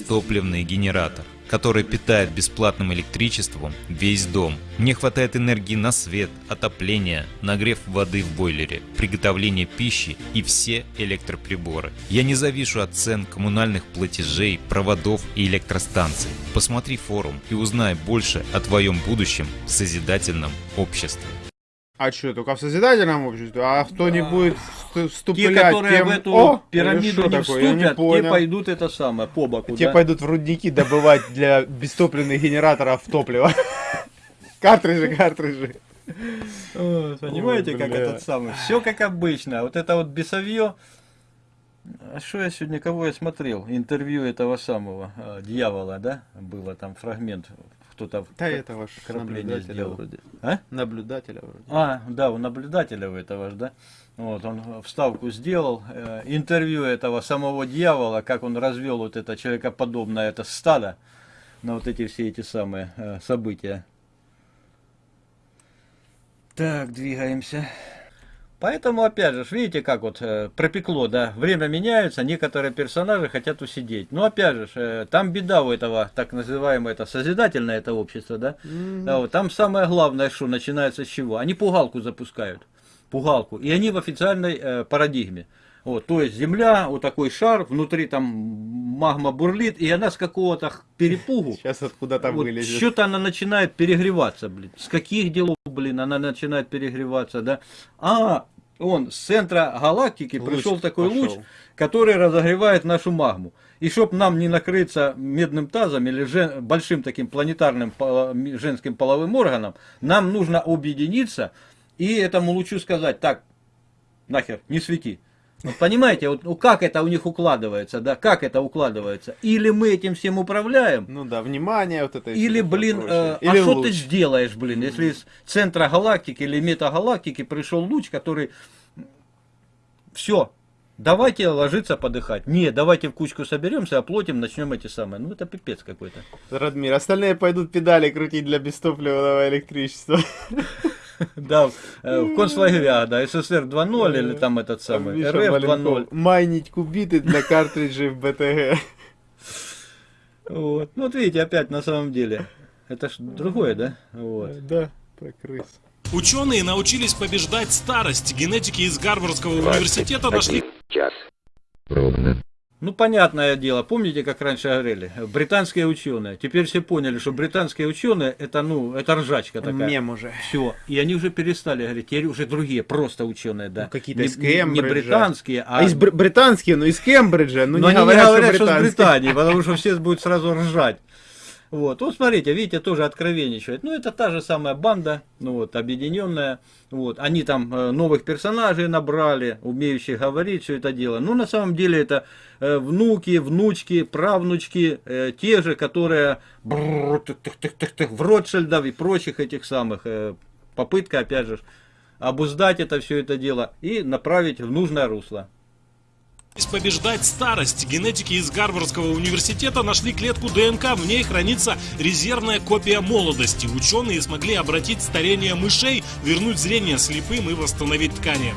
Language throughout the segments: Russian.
бестопливный генератор, который питает бесплатным электричеством весь дом. Мне хватает энергии на свет, отопление, нагрев воды в бойлере, приготовление пищи и все электроприборы. Я не завишу от цен коммунальных платежей, проводов и электростанций. Посмотри форум и узнай больше о твоем будущем в созидательном обществе. А что, только в созидательном обществе? А кто не будет всту- Те, которые тем... в эту О, пирамиду не? Я не вступят, те пойдут это самое, по боку. Те да? пойдут в рудники добывать для бестопливных генераторов топливо. Картриджи, картриджи. О, Понимаете, Ой, как этот самый? Все как обычно. Вот это вот бесовье. А что я сегодня, кого я смотрел? Интервью этого самого э, дьявола, да? Было там фрагмент. Кто-то Да это ваш крапление наблюдателя сделал. вроде. А? Наблюдателя вроде. А, да, у наблюдателя у этого ж, да? Вот, он вставку сделал, э, интервью этого самого дьявола, как он развел вот это человекоподобное это стадо на вот эти все эти самые э, события. Так, двигаемся. Поэтому, опять же, видите, как вот э, пропекло, да, время меняется, некоторые персонажи хотят усидеть. Но, опять же, э, там беда у этого, так называемое, это созидательное это общество, да, да, вот, там самое главное, что начинается с чего? Они пугалку запускают, пугалку, и они в официальной э, парадигме. Вот, то есть земля, вот такой шар, внутри там магма бурлит, и она с какого-то перепугу, Сейчас откуда-то вот вылезет. что-то она начинает перегреваться, блин. С каких делов, блин, она начинает перегреваться, да? А, он с центра галактики Луч пришел такой луч, пошел. который разогревает нашу магму. И чтоб нам не накрыться медным тазом или жен- большим таким планетарным женским половым органом, нам нужно объединиться и этому лучу сказать, так, нахер, не свети. Вот понимаете, вот ну, как это у них укладывается, да, как это укладывается? Или мы этим всем управляем, Ну да, внимание вот это. или, блин, э, Или а что ты сделаешь, блин, если из центра галактики или метагалактики пришел луч, который... Все, давайте ложиться подыхать. Не, давайте в кучку соберемся, оплотим, начнем эти самые. Ну, это пипец какой-то. Радмир, остальные пойдут педали крутить для бестопливного электричества. Да, э, в концлагеря, да, СССР 2.0 или там этот самый, РФ Маленков. 2.0. Майнить кубиты для картриджей в БТГ. Вот. Ну, вот видите, опять на самом деле. Это ж другое, да? Вот. Да, про крыс. Ученые научились побеждать старость. Генетики из Гарвардского университета нашли час. Ровно. Ну, понятное дело, помните, как раньше говорили, британские ученые. Теперь все поняли, что британские ученые, это, ну, это ржачка такая. Мем уже. Все. И они уже перестали говорить, теперь уже другие, просто ученые, да. Ну, какие-то из не- не Кембриджа. британские, а... А из бр- британские, ну из Кембриджа, ну Но не они говорят, не говорят, что что, британские. Британии, потому что все будут сразу ржать. Вот, вот смотрите, видите, тоже откровенничает. Ну, это та же самая банда, ну вот, объединенная. Вот, они там э, новых персонажей набрали, умеющих говорить, все это дело. Ну, на самом деле, это э, внуки, внучки, правнучки, э, те же, которые в Ротшильдов и прочих этих самых. попытка, опять же, обуздать это все это дело и направить в нужное русло. Побеждать старость. Генетики из Гарвардского университета нашли клетку ДНК. В ней хранится резервная копия молодости. Ученые смогли обратить старение мышей, вернуть зрение слепым и восстановить ткани.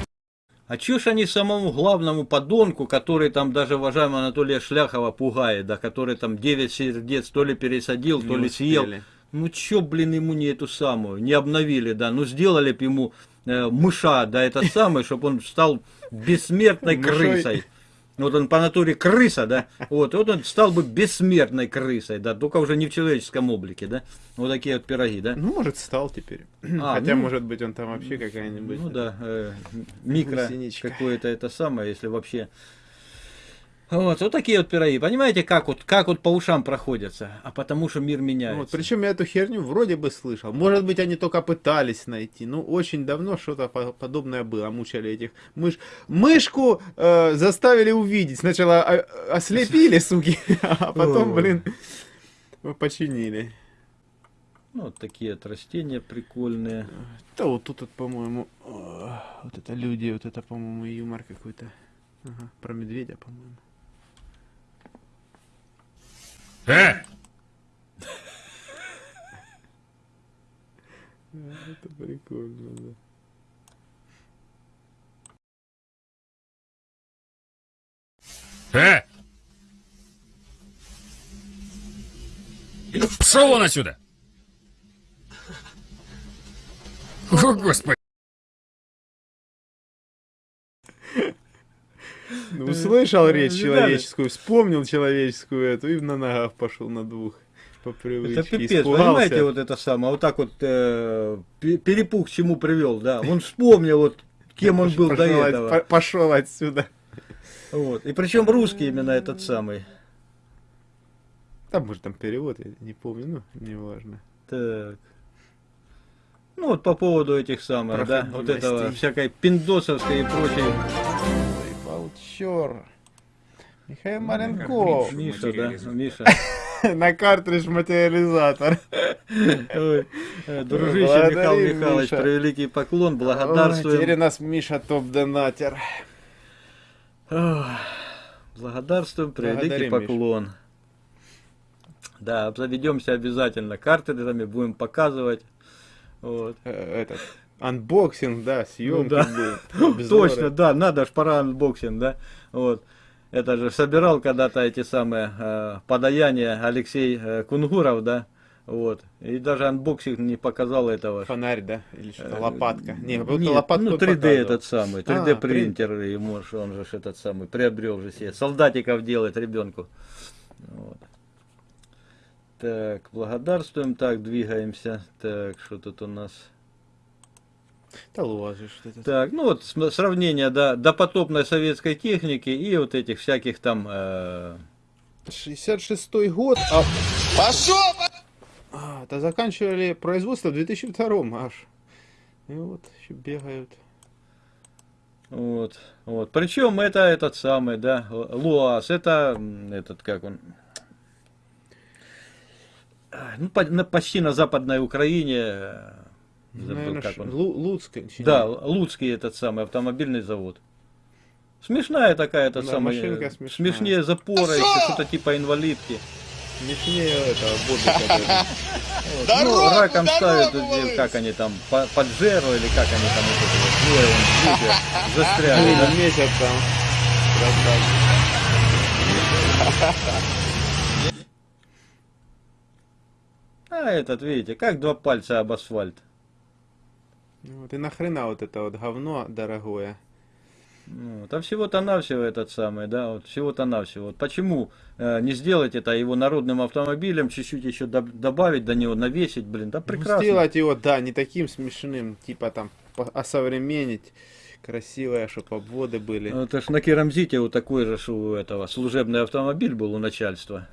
А чё ж они самому главному подонку, который там даже уважаемого Анатолия Шляхова пугает, да, который там 9 сердец то ли пересадил, то Не ли съел. успели. Ну чё, блин, ему не эту самую, не обновили, да, ну сделали бы ему э, мыша, да, этот самый, чтобы он стал бессмертной Мышой. крысой. Вот он по натуре крыса, да, вот, вот он стал бы бессмертной крысой, да, только уже не в человеческом облике, да, вот такие вот пироги, да. Ну, может, стал теперь. А, Хотя, ну, может быть, он там вообще какая-нибудь... Ну да, э, микро Гусеничка. какое-то это самое, если вообще. Вот, вот такие вот пироги. Понимаете, как вот, как вот по ушам проходятся? А потому что мир Ну, меняется. Вот, причем я эту херню вроде бы слышал. Может быть, они только пытались найти. Ну, очень давно что-то по- подобное было. Мучали этих мыш. Мышку э, заставили увидеть. Сначала о- ослепили, суки, а потом, блин, починили. Ну, вот такие вот растения прикольные. Да вот тут, вот, по-моему, э, вот это люди, вот это, по-моему, юмор какой-то. Ага, про медведя, по-моему. Э! Это прикольно, да. Э! Пшел вон отсюда! О, господи! Ну, услышал речь человеческую, вспомнил человеческую эту и на ногах пошел на двух. По привычке. Это пипец, испугался. понимаете, вот это самое, вот так вот э, пе- перепух к чему привел, да. Он вспомнил, вот кем он был до Пошел этого. по- Пошел отсюда. Вот. И причем русский именно этот самый. Там, может, там перевод, я не помню, ну, неважно. Так. Ну вот по поводу этих самых, да, вот этого всякой пиндосовской и прочей. Волчер. Михаил Маленков. Миша, да, Миша. На картридж материализатор. Ой, э, Дружище Благодарим, Михаил Михайлович, Миша. превеликий поклон, Ой, Теперь у благодарствуем. нас Миша топ-донатер. Благодарствуем, превеликий Благодарим, Миша. поклон. Да, обзаведемся обязательно картриджами, будем показывать. Вот. Э, Этот, unboxing, да, съемки Ну да. был. Обзоры. Точно, да, надо ж пора unboxing, да. Вот. Это же собирал когда-то эти самые э, подаяния Алексей э, Кунгуров, да. Вот. И даже unboxing не показал этого. Фонарь, да? Или что, Э, лопатка? Не, вот Нет, лопатку ну он 3D показывал. этот самый, А, 3D принтер ему, ж- он же этот самый приобрел же себе, солдатиков делает ребенку. Вот. Так, благодарствуем, так, двигаемся. Так, что тут у нас? Да ложишь. Так, ну вот сравнение да, допотопной советской техники и вот этих всяких там... э, 66 год, а... Пошел! А, да заканчивали производство в 2002 аж. И вот еще бегают. вот, вот. Причем это этот самый, да, Луаз, это этот, как он... Ну, почти на западной Украине, э, забыл, Наверное, как ш- он. Лу- Луцк. чи Да? Луцкий этот самый автомобильный завод. Смешная такая, этот Да, самый, машинка э, смешная. смешнее запора, еще что-то типа инвалидки. Смешнее этого Бобика даже. Вот. Ну, раком ставят, э, как они там, по- поджеру или как они там вот это вот, двое вон в жопе застряли, да? Блин, месяц там. А этот, видите, как два пальца об асфальт. Ну Вот, и нахрена вот это вот говно дорогое? Ну, там всего-то навсего этот самый, да, вот всего-то навсего. Вот почему э, не сделать это его народным автомобилем, чуть-чуть еще доб- добавить до него, навесить, блин, да прекрасно. Ну, Сделать его, да, не таким смешным, типа там, осовременить. Красивое, чтобы обводы были. Ну, Это ж на Керамзите вот такой же ж у этого служебный автомобиль был у начальства.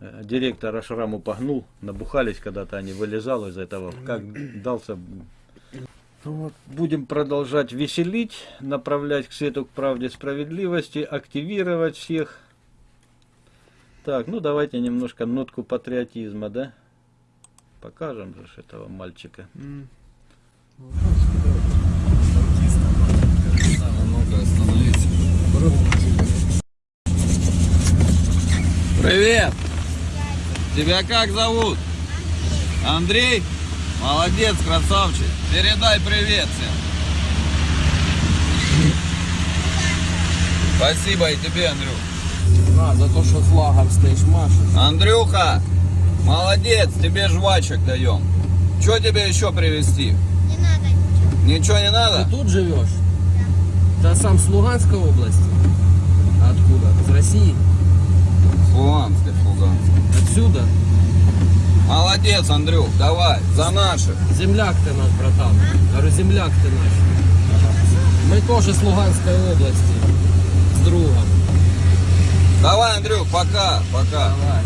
Э, Директор аж раму погнул, набухались когда-то они, вылезал из этого, как дался. Ну Вот, будем продолжать веселить, направлять к свету, к правде, справедливости, активировать всех. Так, ну давайте немножко нотку патриотизма, да? Покажем же этого мальчика. Привет! Тебя как зовут? Андрей? Молодец, красавчик. Передай привет всем. Спасибо и тебе, Андрюх. А, за то, что флагом стоишь, Маша. Андрюха, молодец, тебе жвачек даем. Что тебе еще привезти? Не надо ничего. Ничего не надо? Ты тут живешь? Ты сам с Луганской области? Откуда? Из России? С Луганска, с Луганска. Отсюда? Молодец, Андрюх, давай, за наших. Земляк ты наш, братан. Говорю, земляк ты наш. Мы тоже с Луганской области. С другом. Давай, Андрюх, пока, пока. Давай.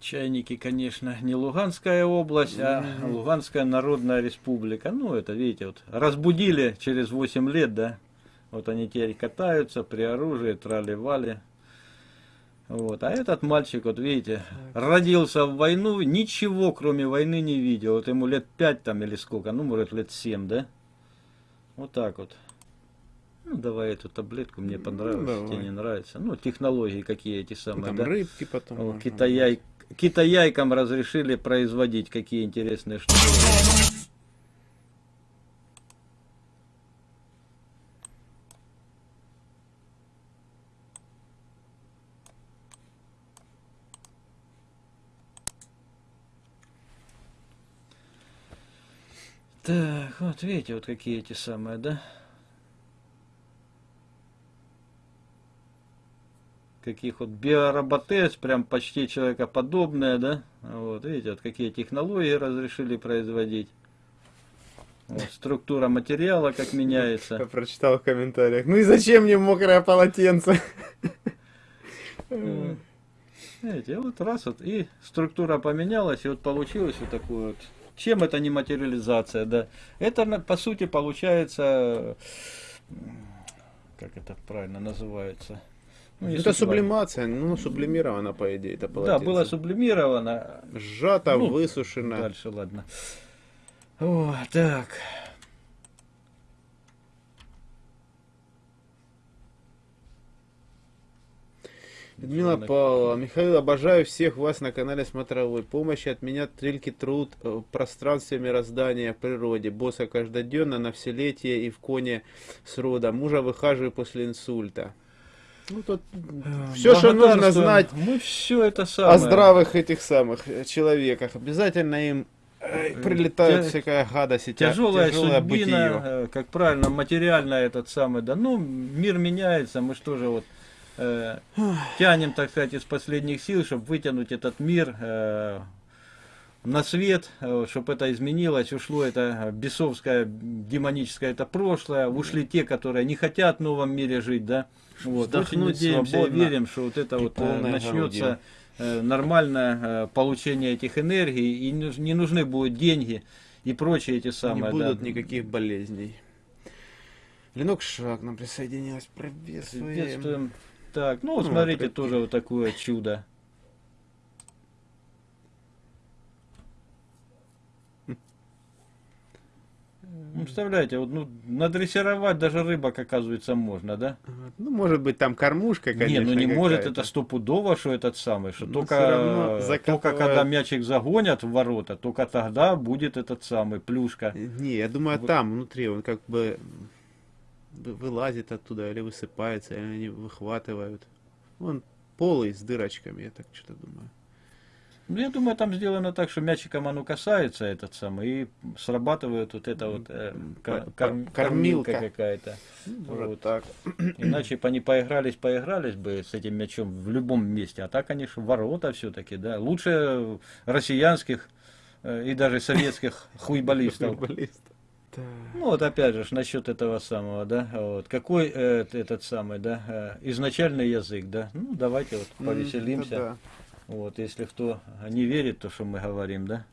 Чайники, конечно, не Луганская область, а Луганская Народная Республика. Ну, это, видите, вот разбудили через 8 лет, да. Вот они теперь катаются при оружии, трали-вали. Вот. А этот мальчик, вот видите, родился в войну, ничего кроме войны не видел. Вот ему лет 5 там или сколько, ну, может, лет 7, да? Вот так вот. Ну, давай эту таблетку, мне понравилось, тебе давай. не нравится. Ну, технологии какие эти самые, Там да? рыбки потом. Можно. китаяй, китаяйкам разрешили производить какие интересные штуки. Так, вот видите, вот какие эти самые, да? Каких вот биороботез, прям почти человекоподобные, да? Вот, видите, вот какие технологии разрешили производить. Вот, структура материала как Я меняется. прочитал в комментариях. Ну и зачем мне мокрое полотенце? Видите, вот раз вот и структура поменялась, и вот получилось вот такое вот. Чем это не материализация, да? Это по сути получается, как это правильно называется? Ну, Это сублимация, ну сублимировано по идее это Да, полотенце. было сублимировано. Сжато, Ну, высушено. Дальше, ладно. О, так. Людмила Павлова, Михаил, обожаю всех вас на канале Смотровой. Помощь от меня трильки труд э, в пространстве мироздания, в природе. Босса каждодневно на вселетие и в коне с рода. Мужа выхаживаю после инсульта. Ну, тут все, что нужно знать Мы все это самое. о здравых этих самых э, человеках. Обязательно им э, прилетает Тя- всякая гадость и тя- Тяжелая, тяжелое судьбина, бытие. э, как правильно, материально этот самый, да, ну, мир меняется, мы что же вот э, тянем, так сказать, из последних сил, чтобы вытянуть этот мир э, на свет, чтобы это изменилось, ушло это бесовское, демоническое это прошлое, ушли те, которые не хотят в новом мире жить, да, вот, очень Вздохнуть надеемся и верим, что вот это вот э, начнется грудью. э, нормальное э, получение этих энергий, и не нуж- не нужны будут деньги и прочие эти самые. не да. будут никаких болезней. Ленок Шаг нам присоединилась. Приветствуем. Приветствуем. Так, ну, вот Ну, смотрите, прикинь. тоже вот такое чудо. Ну, Представляете, вот, ну, надрессировать даже рыбок, оказывается, можно, да? Вот. Ну, может быть, там кормушка, конечно. не, ну не может это стопудово, что этот самый, что Ну, только, только когда мячик загонят в ворота, только тогда будет этот самый плюшка. Не, я думаю, Вот. там, внутри, он как бы вылазит оттуда, или высыпается, или они выхватывают. Он полый с дырочками, я так что-то думаю. Ну, я думаю, там сделано так, что мячиком оно касается, этот самый, и срабатывает вот это вот э, кор- Кор- корм- кормилка. какая-то. Может Вот. так. Иначе бы они поигрались, поигрались бы с этим мячом в любом месте. А так, конечно, ворота все-таки, да. Лучше россиянских э, и даже советских хуйболистов. Так. Ну вот опять же ж насчет этого самого, да, вот какой э, этот самый, да, э, изначальный язык, да. Ну давайте вот повеселимся. да-да. Вот если кто не верит, то что мы говорим, да.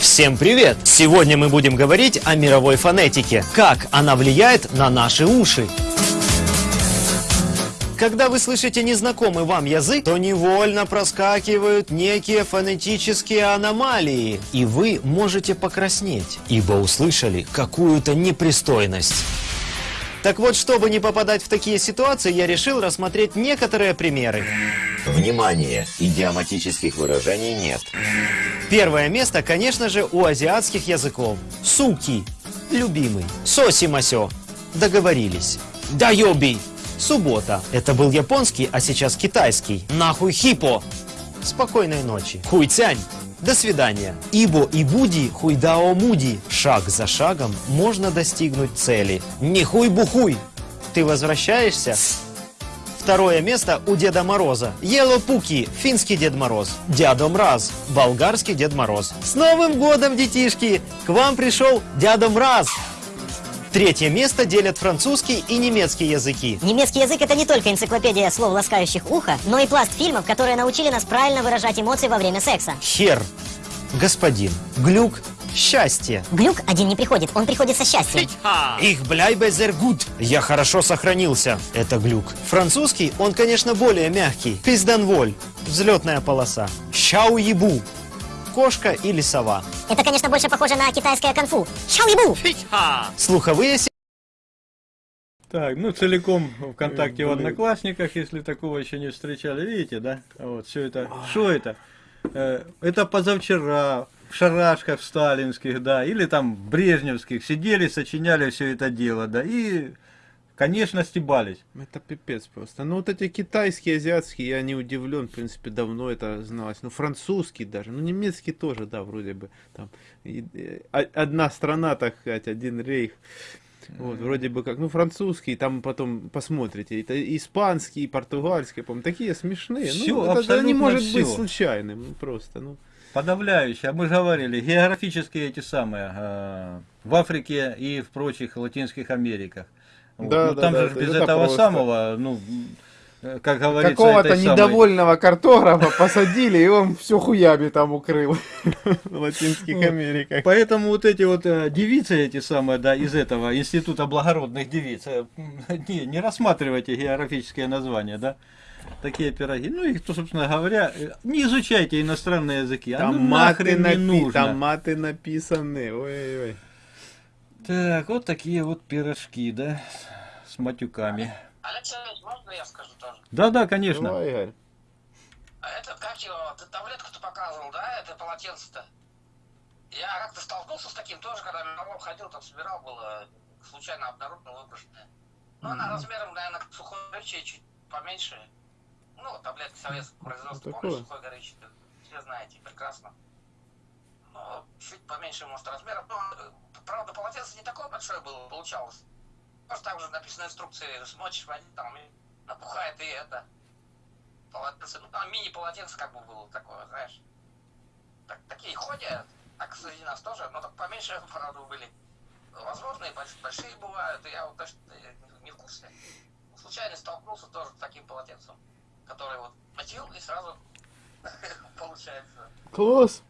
Всем привет! Сегодня мы будем говорить о мировой фонетике. Как она влияет на наши уши. Когда вы слышите незнакомый вам язык, то невольно проскакивают некие фонетические аномалии. И вы можете покраснеть, ибо услышали какую-то непристойность. Так вот, чтобы не попадать в такие ситуации, я решил рассмотреть некоторые примеры. Внимание! Идиоматических выражений нет. Первое место, конечно же, у азиатских языков. Суки. Любимый. Соси-масё. Договорились. Дайоби. Суббота. Это был японский, а сейчас китайский. Нахуй хипо. Спокойной ночи. Хуйцянь. До свидания. Ибо и буди хуйдао муди. Шаг за шагом можно достигнуть цели. Не хуй-бухуй. Ты возвращаешься? Второе место у Деда Мороза. Елопуки, финский Дед Мороз. Дядо Мраз, болгарский Дед Мороз. С Новым годом, детишки! К вам пришел Дядо Мраз. Третье место делят французский и немецкий языки. Немецкий язык это не только энциклопедия слов, ласкающих ухо, но и пласт фильмов, которые научили нас правильно выражать эмоции во время секса. Хер, господин, глюк, счастье. Глюк один не приходит, он приходит со счастьем. Их бляйбе зер гуд. Я хорошо сохранился. Это глюк. Французский, он, конечно, более мягкий. Пизданволь. Взлетная полоса. Щау ебу. Кошка или сова. Это, конечно, больше похоже на китайское конфу. Шаоибу! Слуховые Так, ну целиком ВКонтакте в Блин. Одноклассниках, если такого еще не встречали, видите, да? Вот, все это. Что это? Э, Это позавчера в шарашках в сталинских, да, или там в брежневских сидели, сочиняли все это дело, да, и Конечно, стебались. Это пипец просто. Ну вот эти китайские, азиатские, я не удивлен, в принципе, давно это зналось. Ну французский даже, ну немецкий тоже, да, вроде бы. Там и- э, о- одна страна, так сказать, один рейх. Вот, вроде бы как, ну, французский, там потом посмотрите, это испанский, португальский, по такие смешные. Всё, ну, это, это не может быть всё. случайным, ну, просто, ну. Подавляющее. Мы же говорили, географические эти самые, э, в Африке и в прочих Латинских Америках. Вот. Да, ну, да, там да, же это- без это этого просто. самого, ну, как говорится, Какого-то этой самой- недовольного картографа посадили, и он все хуями там укрыл в Латинских Вот. Америках. Поэтому вот эти вот э, девицы эти самые, да, из этого института благородных девиц, э, не, не рассматривайте географические названия, да, такие пироги. Ну, их, то, собственно говоря, э, не изучайте иностранные языки, Там а ну маты, напи- нужно. там маты написаны. Ой-ой-ой. Так, вот такие вот пирожки, да, с матюками. Алексей, можно я скажу тоже? Да-да, конечно. Давай, Игорь. А этот, как его, ты таблетку ты показывал, да, это полотенце-то? Я как-то столкнулся с таким тоже, когда мелом ходил, там собирал, было случайно обнаружено выброшенное. Ну, она размером, наверное, как сухой горючее, чуть поменьше. Ну, таблетки советского производства, помнишь, сухой горючее, все знаете, прекрасно. Но чуть поменьше, может, размером. Ну, э, правда, полотенце не такое большое было, получалось. Просто там уже написано инструкции, смочишь воде, там напухает и это. Полотенце, ну там мини-полотенце как бы было такое, знаешь. Так, такие ходят, так среди нас тоже, но так поменьше, правда, были. Возможно, и больш- большие бывают, и я вот точно не- в курсе. Случайно столкнулся тоже с таким полотенцем, который вот мочил и сразу получается. Класс.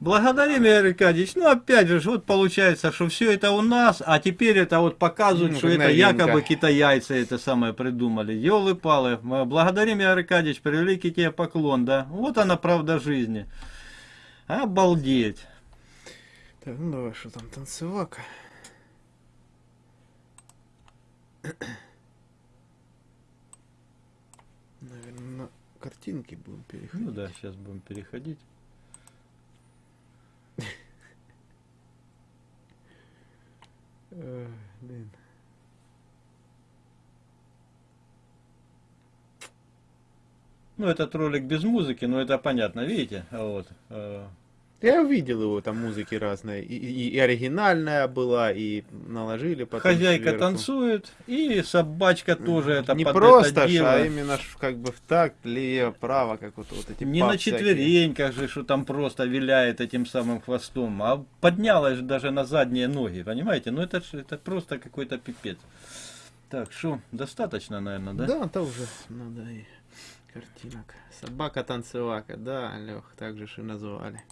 Благодарим, Игорь Аркадьевич. Ну, опять же, вот получается, что все это у нас, а теперь это вот показывают, Ну, что это новинка. якобы китайцы это самое придумали. Елы-палы. Мы Благодарим, Игорь Аркадьевич, великий тебе поклон, да. Вот она правда жизни. Обалдеть. Так, ну давай, что там, танцевака. Наверное, на картинки будем переходить. Ну да, сейчас будем переходить. Блин. Ну, этот ролик без музыки, но это понятно, видите? Вот. Я увидел его, там музыки разные. И, и- и оригинальная была, и наложили потом Хозяйка сверху. танцует, и собачка тоже это Не под просто, это ж, дело. а именно как бы в такт, лево, право, как вот, вот эти Не на всякие. четвереньках же, что там просто виляет этим самым хвостом, а поднялась же даже на задние ноги, понимаете? Ну это, это просто какой-то пипец. Так, что, достаточно, наверное, да? Да, это уже надо и картинок. Собака-танцевака, да, Лех, так же и назвали.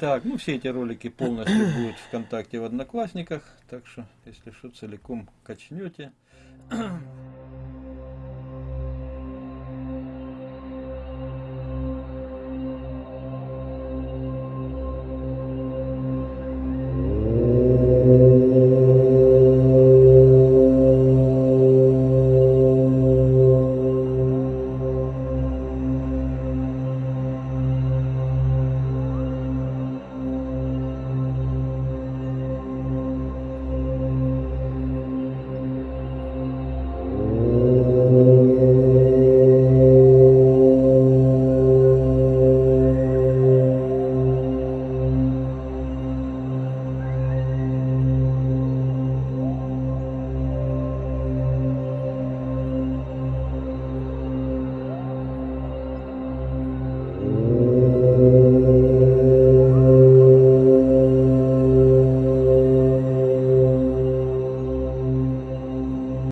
Так, ну все эти ролики полностью будут ВКонтакте в Одноклассниках, так что, если что, целиком качнете.